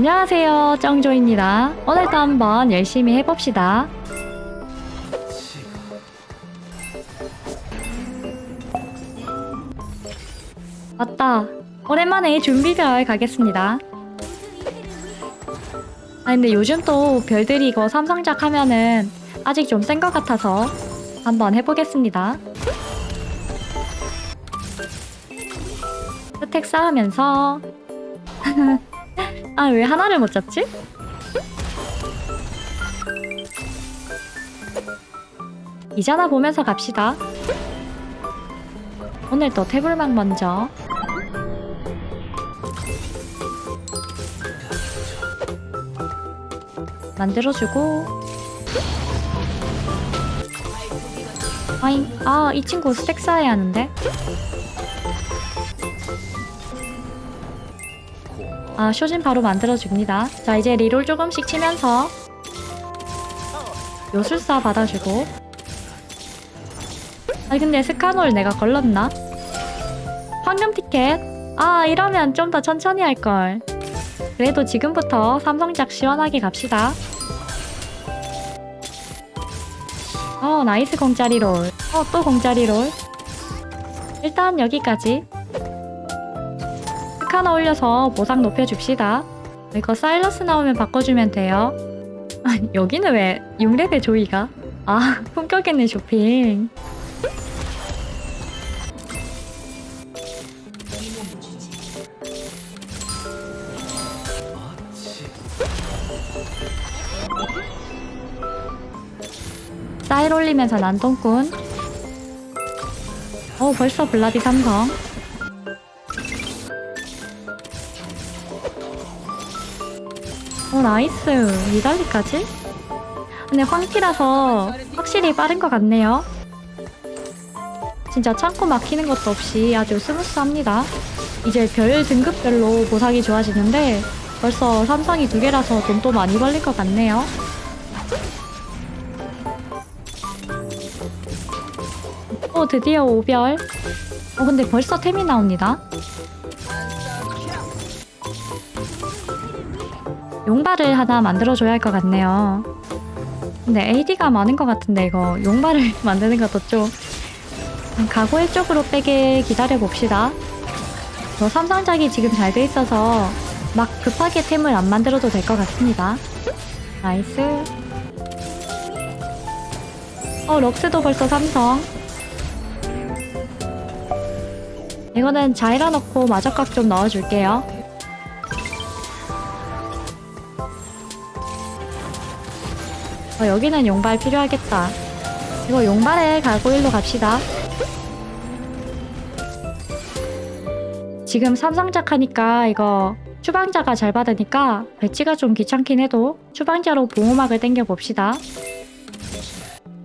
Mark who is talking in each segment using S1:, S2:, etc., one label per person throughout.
S1: 안녕하세요. 정조입니다. 오늘도 한번 열심히 해봅시다. 맞다. 오랜만에 준비별 가겠습니다. 아 근데 요즘 또 별들이 이거 삼성작 하면은 아직 좀 센 것 같아서 한번 해보겠습니다. 스택 쌓으면서 아 왜 하나를 못 잡지? 이자나 보면서 갑시다. 오늘 또 태블망 먼저. 만들어주고. 아이 친구 스택 쌓아야 하는데 아 쇼진 바로 만들어줍니다 자 이제 리롤 조금씩 치면서 요술사 받아주고 아니 근데 스카놀 내가 걸렀나? 황금 티켓? 아 이러면 좀 더 천천히 할걸 그래도 지금부터 삼성작 시원하게 갑시다 어 nice 공짜 reroll. 어 또 공짜 reroll. 일단 여기까지. 스카너 올려서 보상 높여줍시다. 이거 사일러스 나오면 바꿔주면 돼요. 아 여기는 왜 6레벨 조이가? 아 품격 있는 쇼핑. 사일 올리면서 난동꾼 어 벌써 블라디 삼성 어 nice. 니달리까지? 근데 황티라서 확실히 빠른 것 같네요. 진짜 창고 막히는 것도 없이 아주 스무스합니다. 이제 별 등급별로 보상이 좋아지는데 벌써 삼성이 두 개라서 돈도 많이 벌릴 것 같네요. 어 드디어 오별. 어 근데 벌써 템이 나옵니다 용발을 하나 만들어줘야 할 것 같네요. 근데 AD가 많은 것 같은데 이거 용발을 만드는 것도 좀 가고일 쪽으로 빼게 기다려봅시다. 저 삼성작이 지금 잘 돼 있어서 막 급하게 템을 안 만들어도 될 것 같습니다. nice. 어 럭스도 벌써 삼성. 이거는 자이라 넣고 마저각 좀 넣어줄게요. 어, 여기는 용발 필요하겠다. 이거 용발에 가고일로 갑시다. 지금 삼성작 하니까 이거 추방자가 잘 받으니까 배치가 좀 귀찮긴 해도 추방자로 보호막을 당겨봅시다.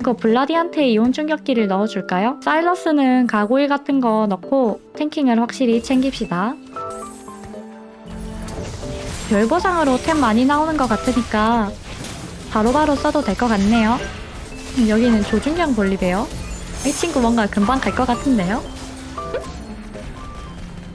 S1: 이거 블라디한테 이온 충격기를 넣어줄까요? 사일러스는 가고일 같은 거 넣고 탱킹을 확실히 챙깁시다. 별보상으로 템 많이 나오는 것 같으니까 바로바로 써도 될 것 같네요. 음, 여기는 조준경 볼리베어. 이 친구 뭔가 금방 갈 것 같은데요?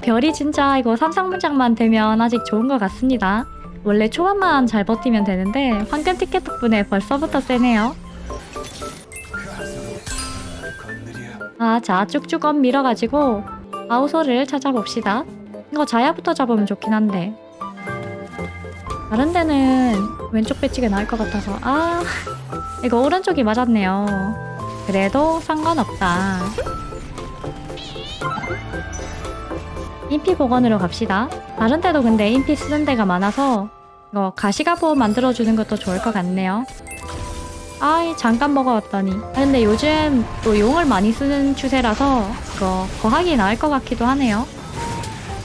S1: 별이 진짜 이거 삼성문장만 되면 아직 좋은 것 같습니다. 원래 초반만 잘 버티면 되는데 황금 티켓 덕분에 벌써부터 세네요. 아, 자, 쭉쭉 업 밀어가지고 아우솔을 찾아봅시다. 이거 자야부터 잡으면 좋긴 한데 다른 데는 왼쪽 배치가 나을 것 같아서 아, 이거 오른쪽이 맞았네요. 그래도 상관없다. 인피 보건으로 갑시다. 다른 데도 근데 인피 쓰는 데가 많아서 이거 가시갑옷 만들어주는 것도 좋을 것 같네요. 아이 잠깐 먹어왔더니 아, 근데 요즘 또 용을 많이 쓰는 추세라서 이거 거하기 나을 것 같기도 하네요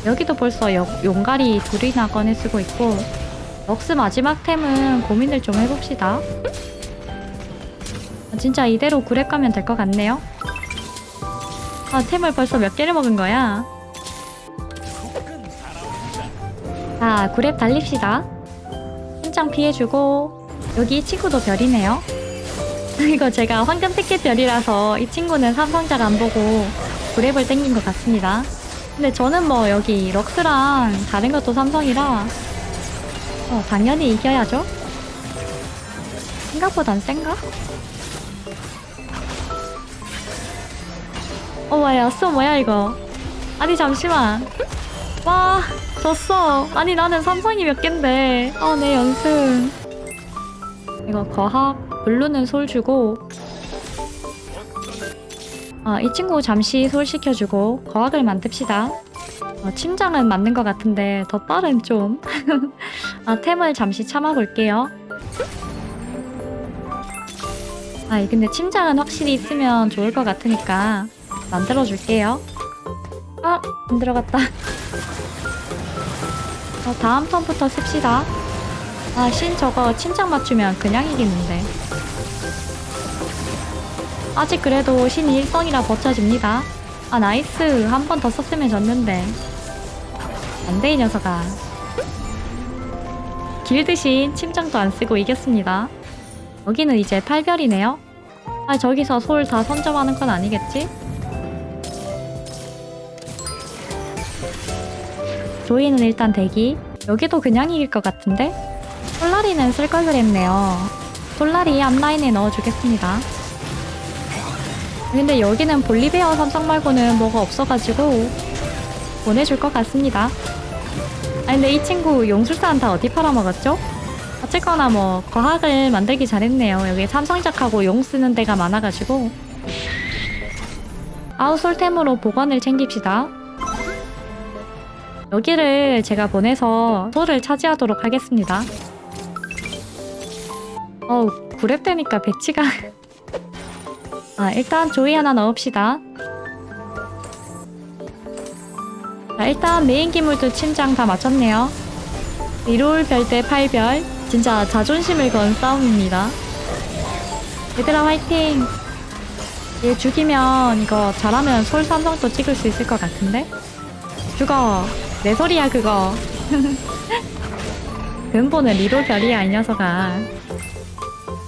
S1: 여기도 벌써 여, 용가리 둘이나 꺼내 쓰고 있고 럭스 마지막 템은 고민을 좀 해봅시다. 아, 진짜 이대로 구랩 가면 될 것 같네요. 아 템을 벌써 몇 개를 먹은 거야? 자 구랩 달립시다. 한장 피해주고 여기 친구도 별이네요. 이거 제가 황금 티켓 별이라서 이 친구는 삼성작 안 보고 그랩을 땡긴 것 같습니다. 근데 저는 뭐 여기 럭스랑 다른 것도 삼성이라 어, 당연히 이겨야죠. 생각보단 센가? 어, 뭐야, 쏘 뭐야, 이거. 아니, 잠시만. 와, 졌어. 아니, 나는 삼성이 몇 갠데. 아, 내 연승. 이거 거학, 블루는 솔 주고. 아, 이 친구 잠시 솔 시켜주고, 거학을 만듭시다. 어, 침장은 맞는 것 같은데, 더 빠른 좀. 아, 템을 잠시 참아볼게요. 아, 근데 침장은 확실히 있으면 좋을 것 같으니까 만들어줄게요. 아, 안 들어갔다. 어, 다음 턴부터 씁시다. 아, 신 저거 침장 맞추면 그냥 이기는데. 아직 그래도 신이 1성이라 버텨집니다. 아, nice. 한 번 더 썼으면 졌는데. 안 돼, 이 녀석아. 길드신 침장도 안 쓰고 이겼습니다. 여기는 이제 8별이네요. 아, 저기서 솔 다 선점하는 건 아니겠지? 조이는 일단 대기. 여기도 그냥 이길 것 같은데? 솔라리는 쓸 걸 그랬네요. 솔라리 앞라인에 넣어주겠습니다. 근데 여기는 볼리베어 삼성 말고는 뭐가 없어가지고 보내줄 것 같습니다. 아 근데 이 친구 용술산 다 어디 팔아먹었죠? 어쨌거나 뭐 과학을 만들기 잘했네요. 여기 삼성작하고 용 쓰는 데가 많아가지고 아웃솔템으로 보건을 챙깁시다. 여기를 제가 보내서 솔을 차지하도록 하겠습니다. 어우, 구렙 되니까 배치가... 아, 일단 조이 하나 넣읍시다. 자, 일단 메인 기물도 침장 다 맞췄네요. 리롤 별대 8별. 진짜 자존심을 건 싸움입니다. 얘들아 화이팅! 얘 죽이면 이거 잘하면 솔 삼성도 찍을 수 있을 것 같은데? 죽어! 내 소리야 그거 근본은 리롤 별이야 이 녀석아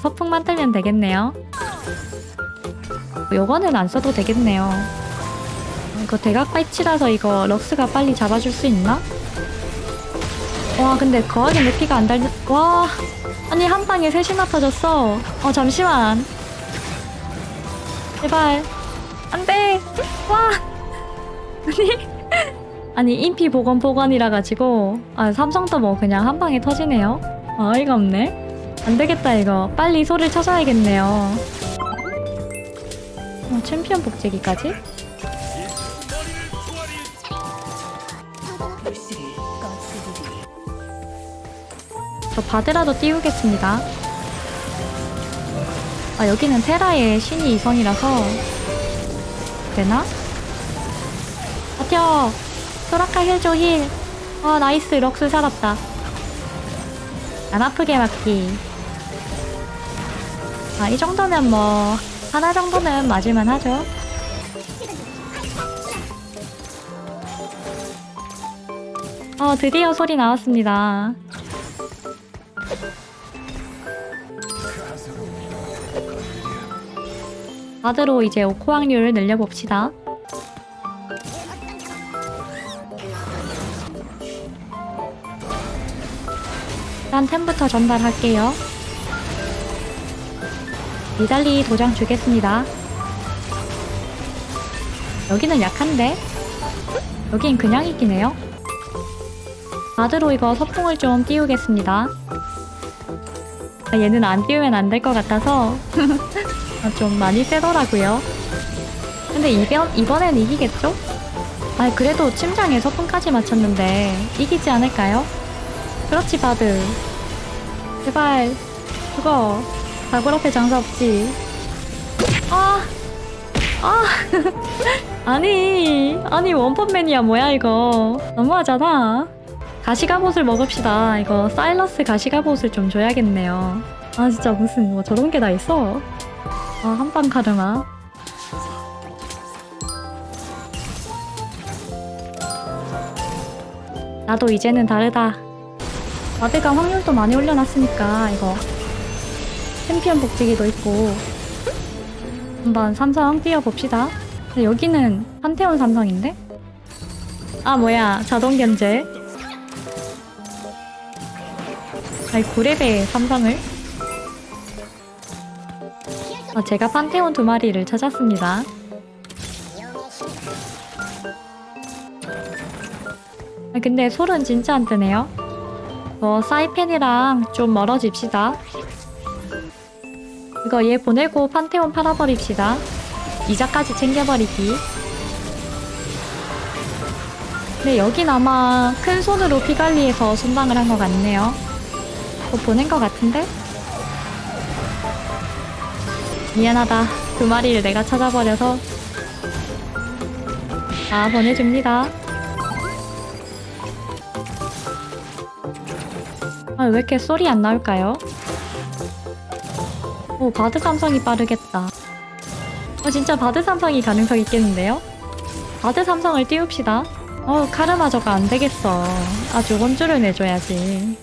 S1: 서풍 만들면 되겠네요 요거는 안 써도 되겠네요. 이거 대각 파이치라서 이거 럭스가 빨리 잡아줄 수 있나? 와 근데 거하게 내 피가 안 달... 와! 아니 한 방에 셋이나 터졌어. 어 잠시만. 제발. 안돼! 와! 아니 아니 인피 보건 보건이라 가지고 아 삼성도 뭐 그냥 한 방에 터지네요. 아 어이가 없네. 안 되겠다 이거. 빨리 소를 찾아야겠네요 어, 챔피언 복제기까지? 저 바드라도 띄우겠습니다 아 여기는 테라의 신이 이성이라서 되나? 버텨 소라카 힐줘 힐. 아 nice 럭스 살았다. 안 아프게 맞기. 아 이 정도면 뭐 하나 정도는 맞을만 하죠. 어 드디어 소리 나왔습니다. 바드로 이제 오코 확률을 늘려봅시다. 일단 템부터 전달할게요. 니달리 도장 주겠습니다. 여기는 약한데? 여긴 그냥 이기네요. 바드로 이거 서풍을 좀 띄우겠습니다. 아, 얘는 안 띄우면 안 될 것 같아서 아, 좀 많이 세더라고요. 근데 이번, 이번엔 이기겠죠? 아 그래도 침장에 서풍까지 맞췄는데 이기지 않을까요? 그렇지 바드 제발 그거 다굴 앞에 장사 없지. 아 아! 아니 아니 원펀맨이야 뭐야 이거? 너무하잖아. 가시가봇을 먹읍시다. 이거 사일러스 가시가봇을 좀 줘야겠네요. 아 진짜 무슨 뭐 저런 게 다 있어? 아 한방 카르마. 나도 이제는 다르다. 마드가 확률도 많이 올려놨으니까 이거 챔피언 복지기도 있고. 한번 삼성 뛰어봅시다. 여기는 판테온 삼성인데? 아 뭐야. 자동 견제. 아니 9레벨 삼성을? 아, 제가 판테온 두 마리를 찾았습니다. 아, 근데 솔은 진짜 안 뜨네요. 어, 사이펜이랑 좀 멀어집시다 이거 얘 보내고 판테온 팔아버립시다. 이자까지 챙겨버리기. 근데 여긴 아마 큰 손으로 피관리해서 순방을 한 것 같네요. 뭐 보낸 것 같은데? 미안하다. 두 마리를 내가 찾아버려서. 아 보내줍니다. 아 왜 이렇게 소리 안 나올까요? 오 바드 삼성이 빠르겠다 어 진짜 바드 삼성이 가능성 있겠는데요? 바드 삼성을 띄웁시다 어 카르마저가 안 되겠어 아주 혼쭐을 내줘야지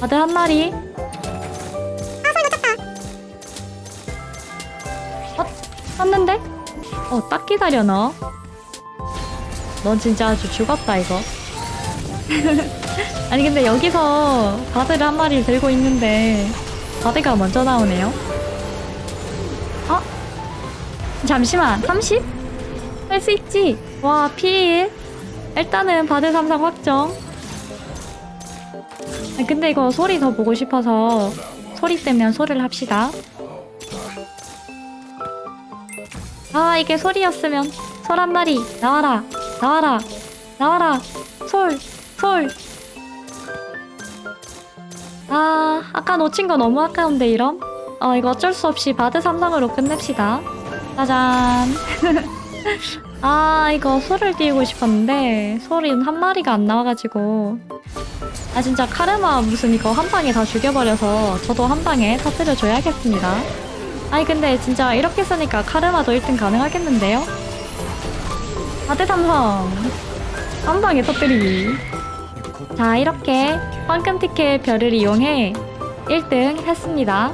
S1: 바드 한 마리 어? 떴는데? 어 딱 기다려 너. 넌 진짜 아주 죽었다 이거 아니 근데 여기서 바드를 한 마리 들고 있는데 바드가 먼저 나오네요. 어? 잠시만 30? 할 수 있지? 와필 일단은 바드 삼성 확정. 아, 근데 이거 소리 더 보고 싶어서 소리 때면 소리를 합시다. 아 이게 소리였으면 솔 한 마리. 나와라. 나와라. 나와라. 솔 솔. 아 아까 놓친 거 너무 아까운데 이럼? 어 이거 어쩔 수 없이 바드 삼성으로 끝냅시다 짜잔 아 이거 솔을 띄우고 싶었는데 솔이 한 마리가 안 나와가지고 아 진짜 카르마 무슨 이거 한 방에 다 죽여버려서 저도 한 방에 터뜨려 줘야겠습니다 아니 근데 진짜 이렇게 쓰니까 카르마도 1등 가능하겠는데요? 바드 삼성 한 방에 터뜨리기 자 이렇게 황금 티켓 별을 이용해 1등 했습니다.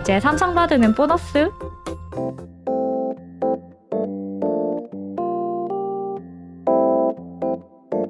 S1: 이제 삼성바드는 보너스